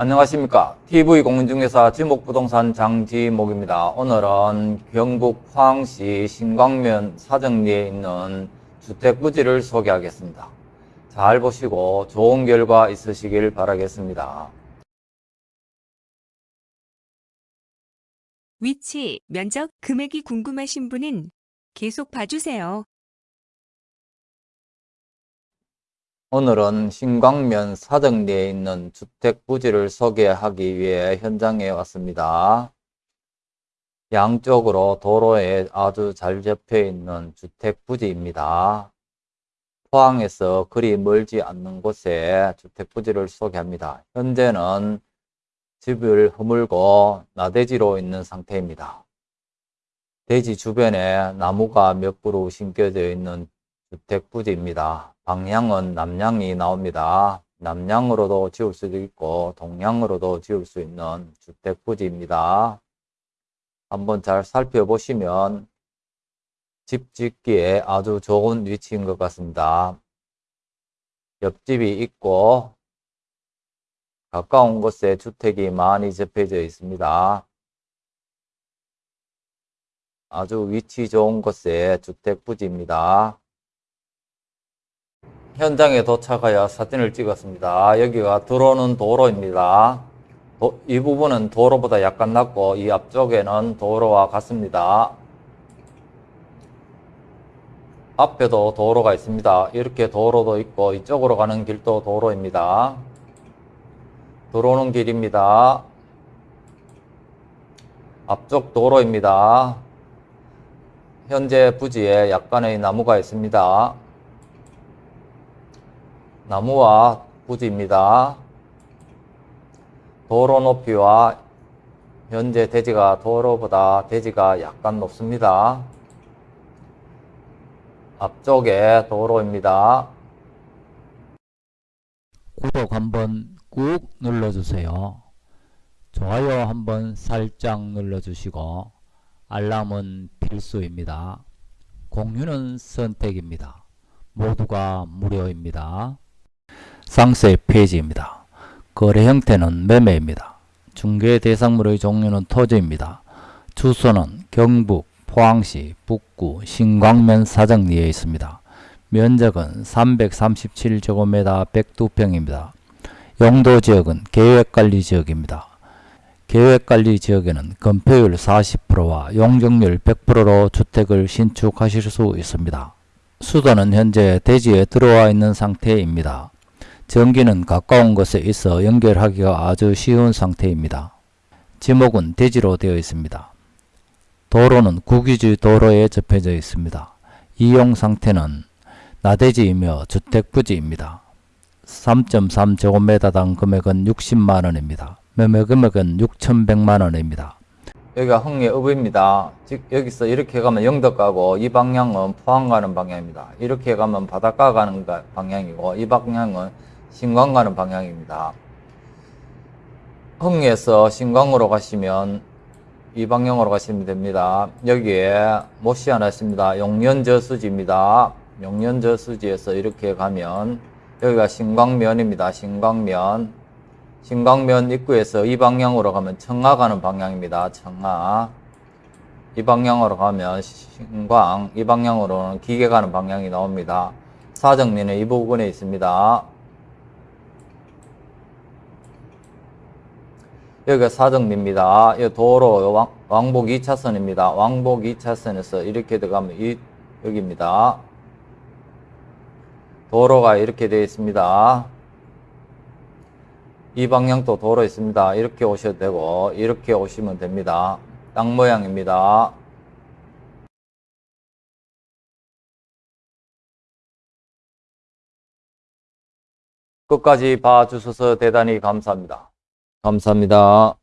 안녕하십니까. TV공인중개사 지목부동산 장지목입니다. 오늘은 경북 포항시 신광면 사정리에 있는 주택부지를 소개하겠습니다. 잘 보시고 좋은 결과 있으시길 바라겠습니다. 위치, 면적, 금액이 궁금하신 분은 계속 봐주세요. 오늘은 신광면 사정리에 있는 주택 부지를 소개하기 위해 현장에 왔습니다. 양쪽으로 도로에 아주 잘 접해 있는 주택 부지입니다. 포항에서 그리 멀지 않는 곳에 주택 부지를 소개합니다. 현재는 집을 허물고 나대지로 있는 상태입니다. 대지 주변에 나무가 몇 그루 심겨져 있는 주택 부지입니다. 방향은 남향이 나옵니다. 남향으로도 지을 수도 있고 동향으로도 지을 수 있는 주택 부지입니다. 한번 잘 살펴보시면 집 짓기에 아주 좋은 위치인 것 같습니다. 옆집이 있고 가까운 곳에 주택이 많이 접해져 있습니다. 아주 위치 좋은 곳에 주택 부지입니다. 현장에 도착하여 사진을 찍었습니다. 여기가 들어오는 도로입니다. 도, 이 부분은 도로보다 약간 낮고 이 앞쪽에는 도로와 같습니다. 앞에도 도로가 있습니다. 이렇게 도로도 있고 이쪽으로 가는 길도 도로입니다. 들어오는 길입니다. 앞쪽 도로입니다. 현재 부지에 약간의 나무가 있습니다. 나무와 부지입니다. 도로 높이와 현재 대지가 도로보다 대지가 약간 높습니다. 앞쪽에 도로입니다. 구독 한번 꾹 눌러주세요. 좋아요 한번 살짝 눌러주시고 알람은 필수입니다. 공유는 선택입니다. 모두가 무료입니다. 상세 페이지입니다. 거래 형태는 매매입니다. 중개 대상물의 종류는 토지입니다. 주소는 경북 포항시 북구 신광면 사정리에 있습니다. 면적은 337제곱미터 102평입니다. 용도 지역은 계획관리 지역입니다. 계획관리 지역에는 건폐율 40%와 용적률 100%로 주택을 신축하실 수 있습니다. 수도는 현재 대지에 들어와 있는 상태입니다. 전기는 가까운 곳에 있어 연결하기가 아주 쉬운 상태입니다. 지목은 대지로 되어 있습니다. 도로는 국유지 도로에 접해져 있습니다. 이용 상태는 나대지이며 주택부지입니다. 3.3제곱미터당 금액은 60만원입니다. 매매 금액은 6,100만원입니다. 여기가 흥예읍입니다. 즉 여기서 이렇게 가면 영덕 가고 이 방향은 포항 가는 방향입니다. 이렇게 가면 바닷가 가는 방향이고 이 방향은 신광 가는 방향입니다. 흥에서 신광으로 가시면 이 방향으로 가시면 됩니다. 여기에 못이 하나 있습니다. 용년저수지입니다. 용년저수지에서 이렇게 가면 여기가 신광면입니다. 신광면 신광면 입구에서 이 방향으로 가면 청하 가는 방향입니다. 청하 이 방향으로 가면 신광 이 방향으로는 기계 가는 방향이 나옵니다. 사정리는 이 부분에 있습니다. 여기가 사정리입니다. 이 도로 왕, 왕복 2차선입니다. 왕복 2차선에서 이렇게 들어가면 이, 여기입니다. 도로가 이렇게 되어 있습니다. 이 방향도 도로 있습니다. 이렇게 오셔도 되고 이렇게 오시면 됩니다. 땅 모양입니다. 끝까지 봐주셔서 대단히 감사합니다. 감사합니다.